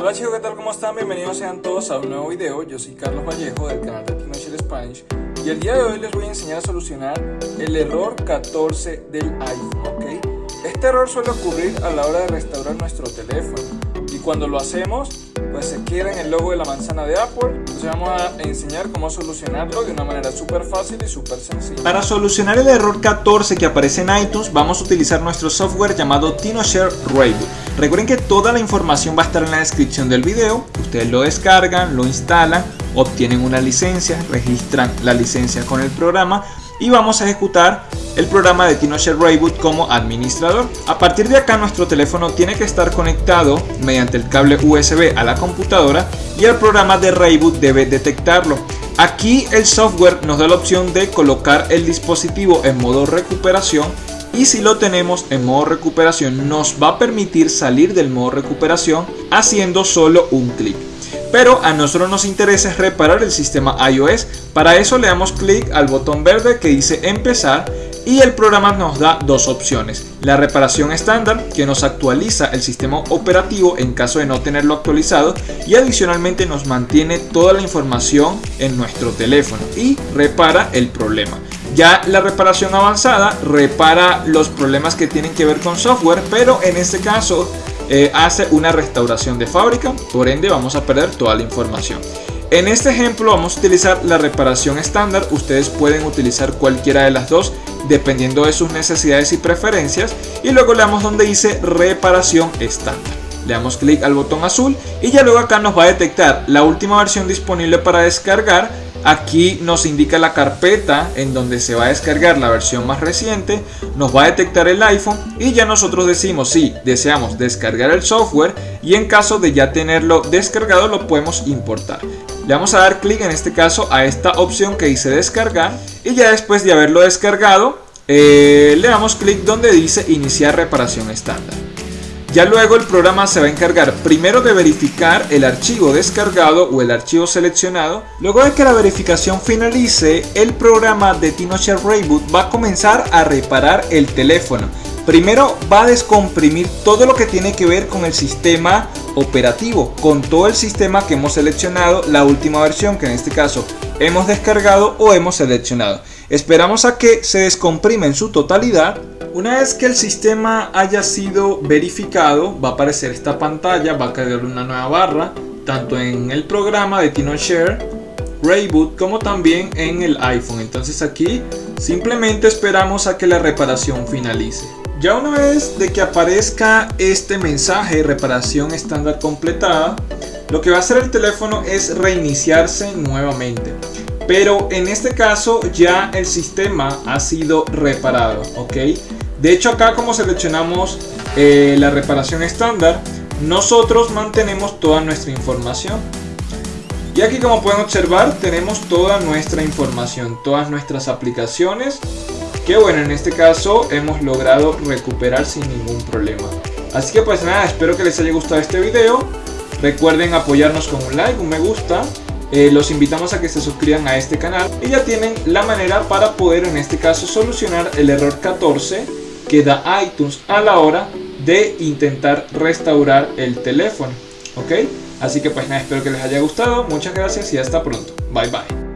Hola chicos, ¿qué tal? ¿Cómo están? Bienvenidos sean todos a un nuevo video. Yo soy Carlos Vallejo del canal de Tinocher Spanish y el día de hoy les voy a enseñar a solucionar el error 14 del iPhone, ¿ok? Este error suele ocurrir a la hora de restaurar nuestro teléfono cuando lo hacemos pues se quieren el logo de la manzana de Apple. Entonces vamos a enseñar cómo solucionarlo de una manera súper fácil y súper sencilla. Para solucionar el error 14 que aparece en iTunes, vamos a utilizar nuestro software llamado TinoShare Reboot. Recuerden que toda la información va a estar en la descripción del video. Ustedes lo descargan, lo instalan, obtienen una licencia, registran la licencia con el programa y vamos a ejecutar el programa de TinoShare Reboot como administrador. A partir de acá nuestro teléfono tiene que estar conectado mediante el cable USB a la computadora y el programa de Reboot debe detectarlo. Aquí el software nos da la opción de colocar el dispositivo en modo recuperación y si lo tenemos en modo recuperación nos va a permitir salir del modo recuperación haciendo solo un clic pero a nosotros nos interesa reparar el sistema iOS. Para eso le damos clic al botón verde que dice empezar y el programa nos da dos opciones. La reparación estándar que nos actualiza el sistema operativo en caso de no tenerlo actualizado y adicionalmente nos mantiene toda la información en nuestro teléfono y repara el problema. Ya la reparación avanzada repara los problemas que tienen que ver con software, pero en este caso eh, hace una restauración de fábrica, por ende vamos a perder toda la información. En este ejemplo vamos a utilizar la reparación estándar, ustedes pueden utilizar cualquiera de las dos dependiendo de sus necesidades y preferencias y luego le damos donde dice reparación estándar. Le damos clic al botón azul y ya luego acá nos va a detectar la última versión disponible para descargar Aquí nos indica la carpeta en donde se va a descargar la versión más reciente, nos va a detectar el iPhone y ya nosotros decimos si deseamos descargar el software y en caso de ya tenerlo descargado lo podemos importar. Le vamos a dar clic en este caso a esta opción que dice descargar y ya después de haberlo descargado eh, le damos clic donde dice iniciar reparación estándar. Ya luego el programa se va a encargar primero de verificar el archivo descargado o el archivo seleccionado. Luego de que la verificación finalice, el programa de TinoShare Reboot va a comenzar a reparar el teléfono. Primero va a descomprimir todo lo que tiene que ver con el sistema operativo, con todo el sistema que hemos seleccionado, la última versión que en este caso hemos descargado o hemos seleccionado. Esperamos a que se descomprime en su totalidad una vez que el sistema haya sido verificado, va a aparecer esta pantalla, va a caer una nueva barra, tanto en el programa de TinoShare, Rayboot, como también en el iPhone. Entonces aquí simplemente esperamos a que la reparación finalice. Ya una vez de que aparezca este mensaje, reparación estándar completada, lo que va a hacer el teléfono es reiniciarse nuevamente pero en este caso ya el sistema ha sido reparado ok de hecho acá como seleccionamos eh, la reparación estándar, nosotros mantenemos toda nuestra información. Y aquí como pueden observar tenemos toda nuestra información, todas nuestras aplicaciones que bueno en este caso hemos logrado recuperar sin ningún problema. Así que pues nada, espero que les haya gustado este video. Recuerden apoyarnos con un like, un me gusta. Eh, los invitamos a que se suscriban a este canal y ya tienen la manera para poder en este caso solucionar el error 14 que da iTunes a la hora de intentar restaurar el teléfono. ¿Ok? Así que pues nada, espero que les haya gustado. Muchas gracias y hasta pronto. Bye bye.